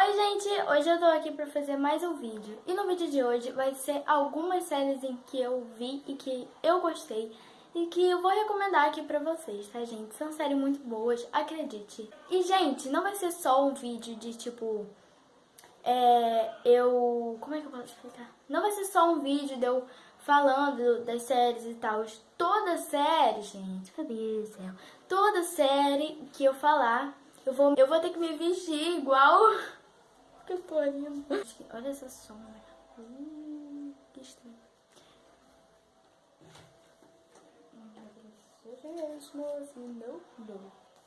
Oi gente, hoje eu tô aqui pra fazer mais um vídeo E no vídeo de hoje vai ser algumas séries em que eu vi e que eu gostei E que eu vou recomendar aqui pra vocês, tá gente? São séries muito boas, acredite E gente, não vai ser só um vídeo de tipo... É, eu... como é que eu posso explicar? Não vai ser só um vídeo de eu falando das séries e tal Toda série, gente, cadê céu? Toda série que eu falar eu vou, eu vou ter que me vestir igual eu tô indo. Olha essa sombra. Hum, que estranho.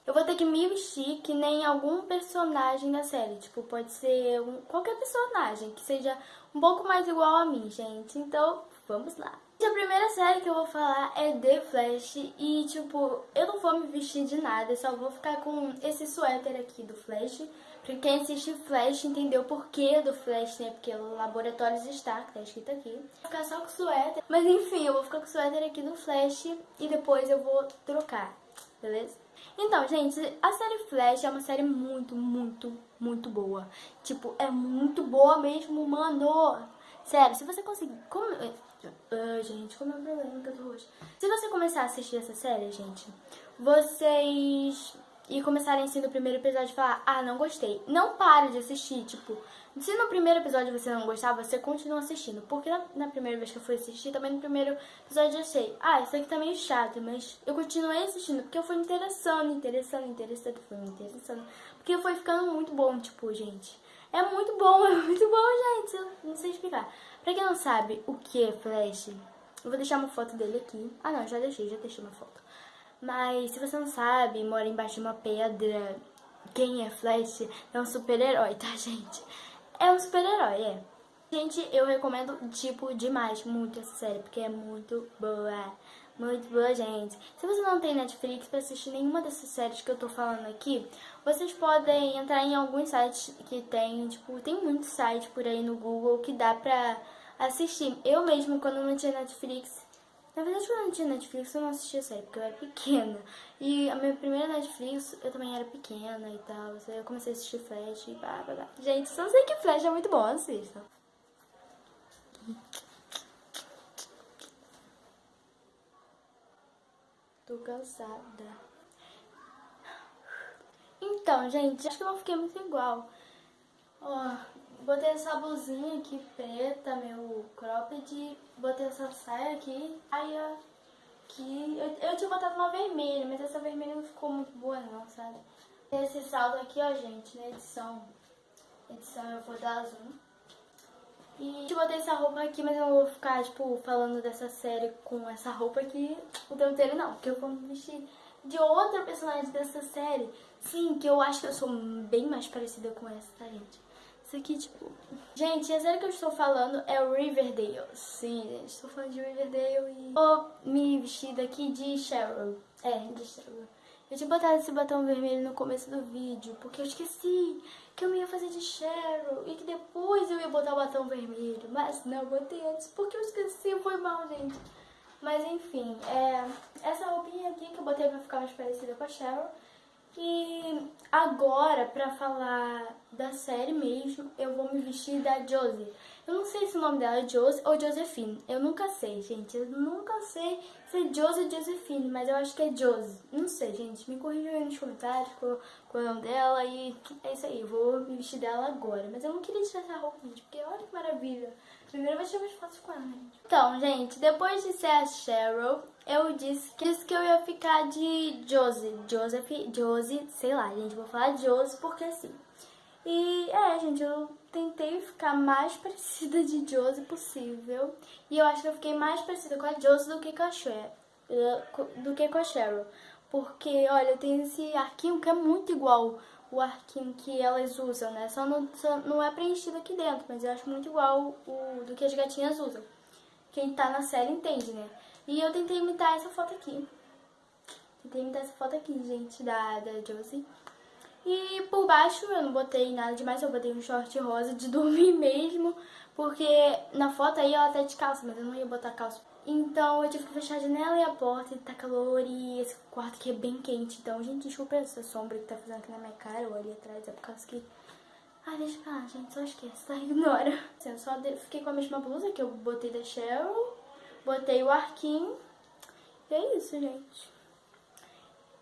Eu vou ter que me vestir que nem algum personagem da série. Tipo, pode ser um, qualquer personagem que seja um pouco mais igual a mim, gente. Então, vamos lá. A primeira série que eu vou falar é The Flash e, tipo, eu não vou me vestir de nada, só vou ficar com esse suéter aqui do Flash. Pra quem assiste Flash entendeu o porquê do Flash, né? Porque o Laboratórios Stark, tá escrito aqui. Vou ficar só com o suéter, mas enfim, eu vou ficar com o suéter aqui do Flash e depois eu vou trocar, beleza? Então, gente, a série Flash é uma série muito, muito, muito boa. Tipo, é muito boa mesmo, mano. Sério, se você conseguir... Como... Uh, gente, como é o problema que eu tô hoje? Se você começar a assistir essa série, gente, vocês... E começarem assim no primeiro episódio e falar, ah, não gostei. Não pare de assistir, tipo... Se no primeiro episódio você não gostar, você continua assistindo. Porque na, na, primeira vez que eu fui assistir, também no primeiro episódio eu achei, ah, isso aqui tá meio chato, mas eu continuei assistindo, porque eu fui interessando, interessando, interessando, fui me interessando. Porque foi ficando muito bom, tipo, gente. É muito bom, é muito bom, gente. Eu não sei explicar. Pra quem não sabe o que é Flash, eu vou deixar uma foto dele aqui. Ah, não, já deixei, já deixei uma foto. Mas se você não sabe, mora embaixo de uma pedra, quem é Flash é um super-herói, tá, gente? É um super-herói, é. Gente, eu recomendo, tipo, demais, muito essa série, porque é muito boa. Muito boa, gente. Se você não tem Netflix pra assistir nenhuma dessas séries que eu tô falando aqui, vocês podem entrar em alguns sites que tem, tipo, tem muitos sites por aí no Google que dá pra assistir. Eu mesmo, quando não tinha Netflix, na verdade, quando eu não tinha Netflix, eu não assistia série, porque eu era pequena. E a minha primeira Netflix, eu também era pequena e tal. Eu comecei a assistir Flash e blá, blá, blá. Gente, só sei que Flash é muito bom, assistam. Tô cansada. Então, gente, acho que eu não fiquei muito igual. Ó, botei essa blusinha aqui preta, meu cropped, botei essa saia aqui, aí ó, eu, eu tinha botado uma vermelha, mas essa vermelha não ficou muito boa não, sabe? Esse salto aqui, ó, gente, na edição, edição eu vou dar azul. E eu botei essa roupa aqui, mas eu não vou ficar, tipo, falando dessa série com essa roupa aqui o tempo inteiro, não. Porque eu vou me vestir de outra personagem dessa série. Sim, que eu acho que eu sou bem mais parecida com essa, tá, gente? Isso aqui, tipo... Gente, a série que eu estou falando é o Riverdale. Sim, gente, estou falando de Riverdale e... Vou me vestir daqui de Cheryl. É, de Cheryl. Eu tinha botado esse batom vermelho no começo do vídeo, porque eu esqueci que eu ia fazer de Cheryl e que depois eu ia botar o batom vermelho. Mas não, botei antes, porque eu esqueci, foi mal, gente. Mas enfim, é, essa roupinha aqui que eu botei pra ficar mais parecida com a Cheryl. E agora, pra falar da série mesmo, eu vou me vestir da Josie. Eu não sei se o nome dela é Josie ou Josephine. Eu nunca sei, gente. Eu nunca sei se é Josie ou Josephine, mas eu acho que é Josie. Não sei, gente. Me corrijam aí nos comentários com, com o nome dela e é isso aí. Eu vou me vestir dela agora. Mas eu não queria tirar essa roupa, gente, porque olha que maravilha. Primeiro eu vou tirar umas fotos com ela, gente. Então, gente, depois de ser a Cheryl, eu disse que, disse que eu ia ficar de Josie. Joseph, Josie, sei lá, gente. Vou falar Josie porque assim... E é, gente, eu tentei ficar mais parecida de Josie possível. E eu acho que eu fiquei mais parecida com a Josie do que com a Cheryl. Do que com a Cheryl. Porque, olha, tem esse arquinho que é muito igual o arquinho que elas usam, né? Só não, só não é preenchido aqui dentro, mas eu acho muito igual o do que as gatinhas usam. Quem tá na série entende, né? E eu tentei imitar essa foto aqui. Tentei imitar essa foto aqui, gente, da, da Josie. E por baixo eu não botei nada demais, eu botei um short rosa de dormir mesmo, porque na foto aí ela tá de calça, mas eu não ia botar calça. Então eu tive que fechar a janela e a porta, e tá calor e esse quarto aqui é bem quente. Então, gente, desculpa essa sombra que tá fazendo aqui na minha cara ou ali atrás, é por causa que Ah, deixa pra lá, gente, só esquece, tá? Ignora. Assim, eu só fiquei com a mesma blusa que eu botei da Cheryl, botei o arquinho, e é isso, gente.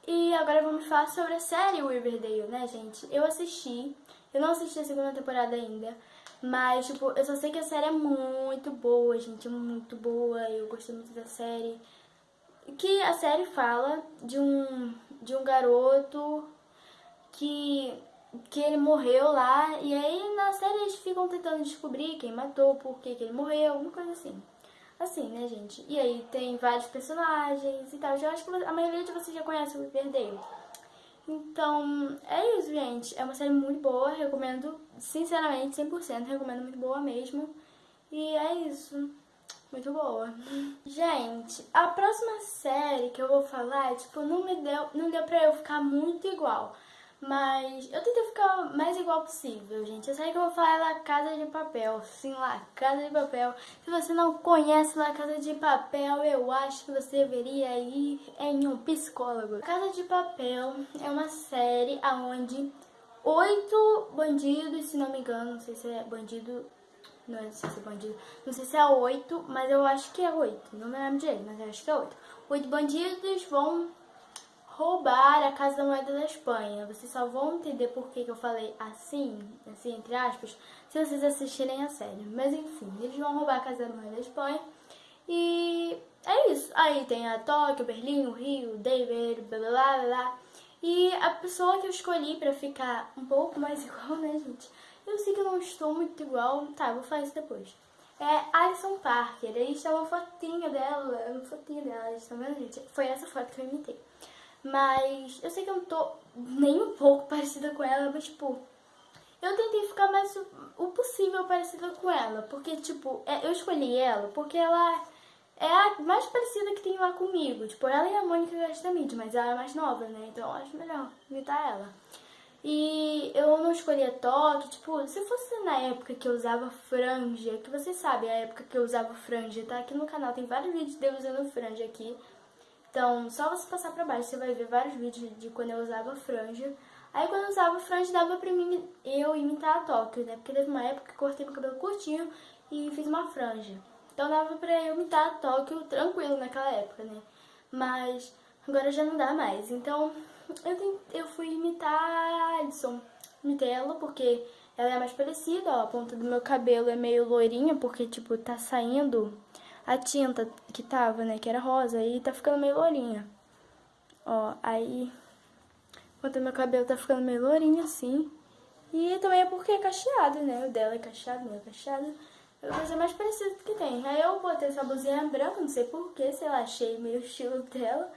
E agora vamos falar sobre a série Riverdale, né, gente? Eu assisti, eu não assisti a segunda temporada ainda, mas, tipo, eu só sei que a série é muito boa, gente, muito boa, eu gostei muito da série. Que a série fala de um, de um garoto que, que ele morreu lá, e aí na série eles ficam tentando descobrir quem matou, por que, que ele morreu, uma coisa assim. Assim, né, gente? E aí tem vários personagens e tal. Eu acho que a maioria de vocês já conhece o Riverdale. Então, é isso, gente. É uma série muito boa, recomendo, sinceramente, 100%, recomendo muito boa mesmo. E é isso. Muito boa. Gente, a próxima série que eu vou falar, tipo, não me deu, não deu pra eu ficar muito igual. Mas eu tentei ficar mais igual possível, gente. Eu sei que eu vou falar La Casa de Papel. Sim, La Casa de Papel. Se você não conhece La Casa de Papel, eu acho que você deveria ir em um psicólogo. Casa de Papel é uma série onde oito bandidos, se não me engano, não sei se é bandido... Não sei se é bandido, não sei se é oito, mas eu acho que é oito. Não me lembro direito, mas eu acho que é oito. Oito bandidos vão roubar a Casa da Moeda da Espanha. Vocês só vão entender por que, que eu falei assim, assim, entre aspas, se vocês assistirem a série. Mas enfim, eles vão roubar a Casa da Moeda da Espanha. E é isso. Aí tem a Tóquio, Berlim, o Rio, David, blá blá blá blá. E a pessoa que eu escolhi pra ficar um pouco mais igual, né, gente? Eu sei que eu não estou muito igual. Tá, vou falar isso depois. É Alison Parker. Aí está uma fotinha dela, uma fotinha dela, estão vendo, gente? Foi essa foto que eu imitei. Mas eu sei que eu não tô nem um pouco parecida com ela, mas tipo, eu tentei ficar mais o possível parecida com ela. Porque, tipo, é, eu escolhi ela porque ela é a mais parecida que tem lá comigo. Tipo, ela e a Mônica Gastamide, mas ela é mais nova, né? Então eu acho melhor imitar ela. E eu não escolhi a toque, tipo, se fosse na época que eu usava franja, que vocês sabem a época que eu usava franja, tá? Aqui no canal tem vários vídeos de eu usando franja aqui. Então, só você passar pra baixo, você vai ver vários vídeos de quando eu usava franja. Aí quando eu usava franja, dava pra mim, eu imitar a Tóquio, né? Porque teve uma época que cortei meu cabelo curtinho e fiz uma franja. Então dava pra eu imitar a Tóquio tranquilo naquela época, né? Mas agora já não dá mais. Então eu, eu fui imitar a Alison. Imitei ela porque ela é mais parecida, ó. A ponta do meu cabelo é meio loirinha porque, tipo, tá saindo a tinta que tava, né, que era rosa, e tá ficando meio lourinha. Ó, aí, enquanto meu cabelo tá ficando meio lourinho assim. E também é porque é cacheado, né, o dela é cacheado, meu é cacheado. Eu vou fazer mais parecido que tem. Aí eu botei essa blusinha branca, não sei porquê, sei lá, achei meio estilo dela.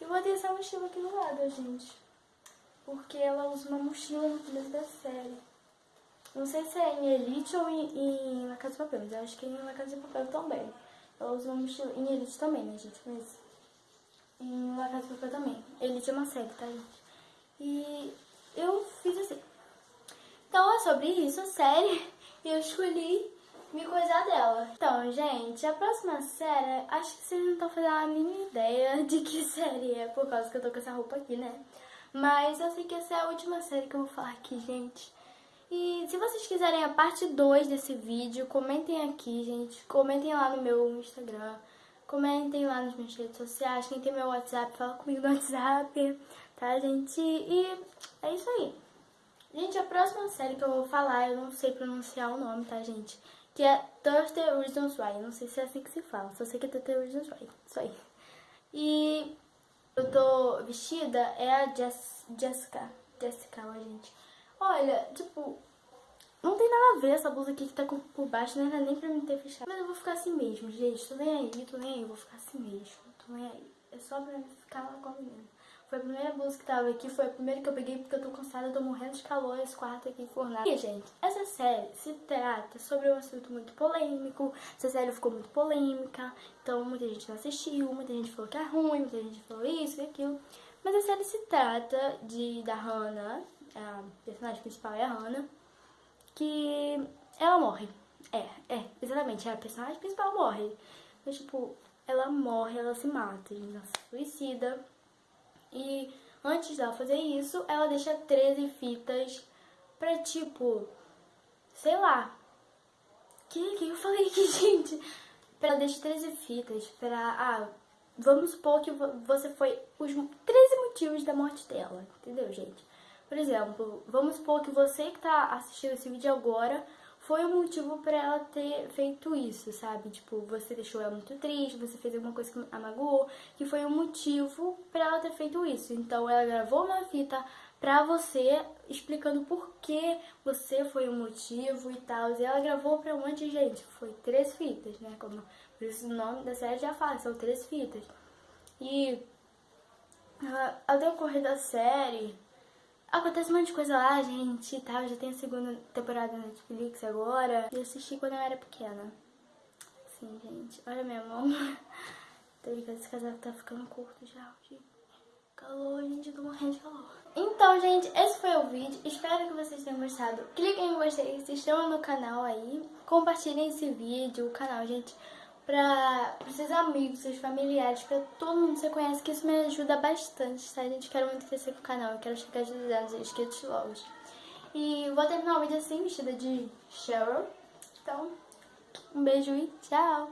E botei essa mochila aqui do lado, gente. Porque ela usa uma mochila no começo da série. Não sei se é em Elite ou em, em La Casa de Papel, mas eu acho que é em La Casa de Papel também. Ela usa uma mochila em Elite também, né, gente? Mas em La Casa Papel também. Elite é uma série, tá, gente? E eu fiz assim. Então é sobre isso a série. E eu escolhi me coisar dela. Então, gente, a próxima série, acho que vocês não estão fazendo a mínima ideia de que série é, por causa que eu tô com essa roupa aqui, né? Mas eu sei que essa é a última série que eu vou falar aqui, gente. E se vocês quiserem a parte 2 desse vídeo, comentem aqui, gente. Comentem lá no meu Instagram. Comentem lá nas minhas redes sociais. Quem tem meu WhatsApp, fala comigo no WhatsApp. Tá, gente? E é isso aí. Gente, a próxima série que eu vou falar, eu não sei pronunciar o nome, tá, gente? Que é Thursday Reasons Why. Não sei se é assim que se fala, só sei que é Thursday Reasons Why. Isso aí. E eu tô vestida é a Jess, Jessica. Jessica, ó, gente. Olha, tipo, não tem nada a ver essa blusa aqui que tá por baixo, não era nem pra me ter fechado. Mas eu vou ficar assim mesmo, gente. Tô nem aí, tô nem aí, eu vou ficar assim mesmo. Tô nem aí. É só pra ficar lá com a menina. Foi a primeira blusa que tava aqui, foi a primeira que eu peguei porque eu tô cansada, eu tô morrendo de calor esse quarto aqui fornado. E, gente, essa série se trata sobre um assunto muito polêmico, essa série ficou muito polêmica, então muita gente não assistiu, muita gente falou que é ruim, muita gente falou isso e aquilo. Mas a série se trata de da Hannah, a personagem principal é a Hannah, que ela morre. É, é, exatamente, a personagem principal morre. Mas, tipo, ela morre, ela se mata, ela se suicida. E antes dela fazer isso, ela deixa 13 fitas pra, tipo, sei lá. Que que eu falei aqui, gente? Pra deixar 13 fitas, pra. Ah, vamos supor que você foi os 13 motivos da morte dela, entendeu, gente? Por exemplo, vamos supor que você que tá assistindo esse vídeo agora foi o motivo para ela ter feito isso, sabe? Tipo, você deixou ela muito triste, você fez alguma coisa que a magoou, que foi o motivo para ela ter feito isso. Então ela gravou uma fita pra você explicando por que você foi o motivo e tal. E ela gravou pra um monte de gente. Foi três fitas, né? Como por isso o nome da série já fala, são três fitas. E ao decorrer da série, Acontece um monte de coisa lá, gente, e tal. Já tem a segunda temporada na Netflix agora. Eu assisti quando eu era pequena. Sim, gente. Olha minha mão. Tô brincando, esse casaco tá ficando curto já. Calor, gente, eu tô morrendo de calor. Então, gente, esse foi o vídeo. Espero que vocês tenham gostado. Cliquem em gostei, se inscrevam no canal aí. Compartilhem esse vídeo, o canal, gente para os seus amigos, seus familiares, para todo mundo que você conhece, que isso me ajuda bastante, tá? Gente quer muito crescer com o canal, eu quero chegar de 200 inscritos logo. E vou terminar o vídeo assim, vestida de Cheryl. Então, um beijo e tchau!